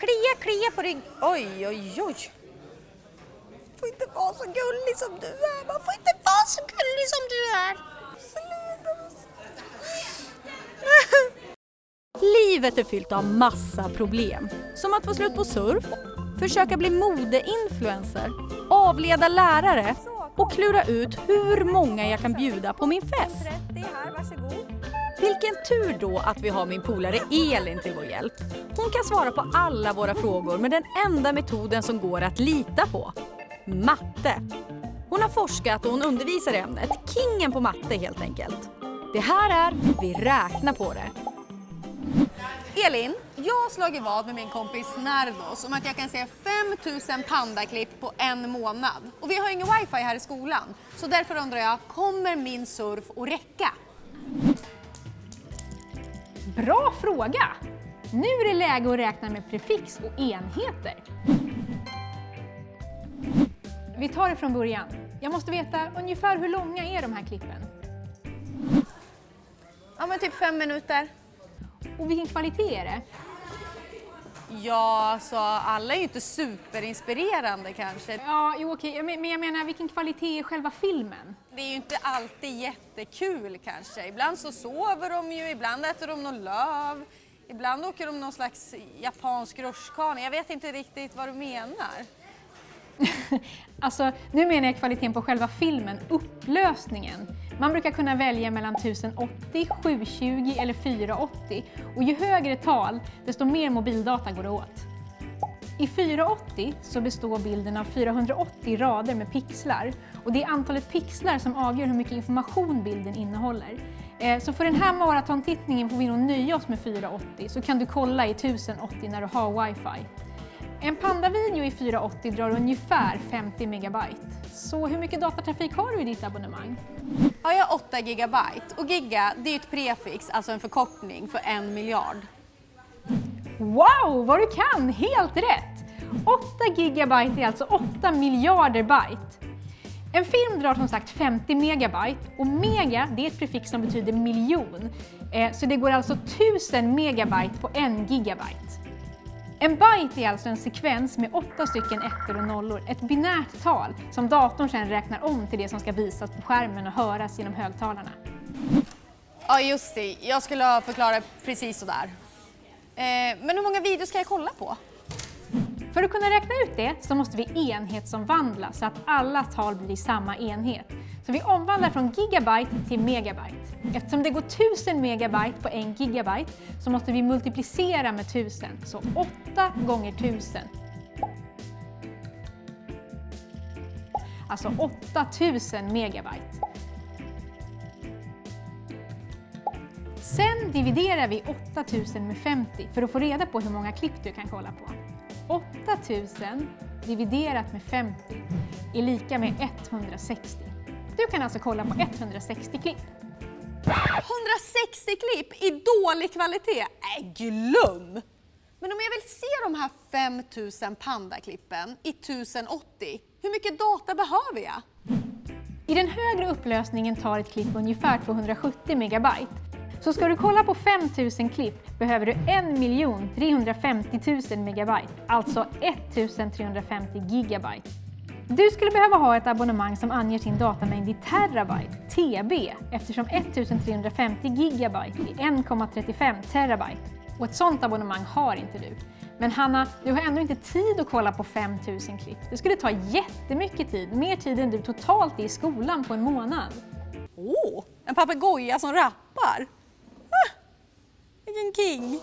Klia, klia på rygg. Oj, oj, oj. Får inte vara så gullig som du är. Man får inte vara så gullig som du är. Livet är fyllt av massa problem. Som att få slut på surf, försöka bli modeinfluencer, avleda lärare och klura ut hur många jag kan bjuda på min fest. Vilken tur då att vi har min polare Elin till vår hjälp. Hon kan svara på alla våra frågor med den enda metoden som går att lita på. Matte. Hon har forskat och hon undervisar i ämnet. Kingen på matte helt enkelt. Det här är Vi räknar på det. Elin, jag har slagit vad med min kompis Nardos om att jag kan se 5000 pandaklipp på en månad. Och vi har ingen wifi här i skolan, så därför undrar jag, kommer min surf att räcka? Bra fråga! Nu är det läge att räkna med prefix och enheter. Vi tar det från början. Jag måste veta ungefär hur långa är de här klippen? Ja, men typ fem minuter. Och vilken kvalitet är det? Ja, alltså alla är ju inte superinspirerande kanske. Ja, jo okej, men men jag menar vilken kvalitet är själva filmen? Det är ju inte alltid jättekul kanske. Ibland så sover de ju, ibland äter de någon löv. Ibland åker de någon slags japansk rutschkana. Jag vet inte riktigt vad du menar. Alltså, nu menar jag kvaliteten på själva filmen, upplösningen. Man brukar kunna välja mellan 1080, 720 eller 480 och ju högre tal, desto mer mobildata går det åt. I 480 så består bilden av 480 rader med pixlar och det är antalet pixlar som avgör hur mycket information bilden innehåller. Eh, Så för den här maratontittningen får vi nog nöja oss med 480 så kan du kolla i 1080 när du har wifi. En Panda-video i 480 drar ungefär 50 megabyte. Så hur mycket datatrafik har du i ditt abonnemang? Ja, jag har 8 gigabyte och giga det är ett prefix, alltså en förkortning för en miljard. Wow, vad du kan! Helt rätt! 8 gigabyte är alltså 8 miljarder byte. En film drar som sagt 50 megabyte och mega det är ett prefix som betyder miljon. Eh, så det går alltså 1000 megabyte på en gigabyte. En byte är alltså en sekvens med åtta stycken ettor och nollor, ett binärt tal som datorn sedan räknar om till det som ska visas på skärmen och höras genom högtalarna. Ja, just det. Jag skulle ha förklarat precis sådär. Eh, men hur många videos kan jag kolla på? För att kunna räkna ut det så måste vi enhetsomvandla så att alla tal blir samma enhet. Så vi omvandlar från gigabyte till megabyte. Eftersom det går 1000 megabyte på en gigabyte så måste vi multiplicera med 1000, så 8 gånger 1000. Alltså 8000 megabyte. Sen dividerar vi 8000 med 50 för att få reda på hur många klipp du kan kolla på. 8000 dividerat med 50 är lika med 160. Du kan alltså kolla på 160 klipp. 160 klipp i dålig kvalitet? Äh, glöm! Men om jag vill se de här 5000 pandaklippen i 1080, hur mycket data behöver jag? I den högre upplösningen tar ett klipp ungefär 270 megabyte. Så ska du kolla på 5000 klipp behöver du 1 350 000 megabyte, alltså 1350 gigabyte. Du skulle behöva ha ett abonnemang som anger sin datamängd i terabyte, TB, eftersom 1350 gigabyte är 1,35 terabyte. Och ett sånt abonnemang har inte du. Men Hanna, du har ändå inte tid att kolla på 5000 klipp. Det skulle ta jättemycket tid, mer tid än du totalt är i skolan på en månad. Åh, oh, en papegoja som rappar! King.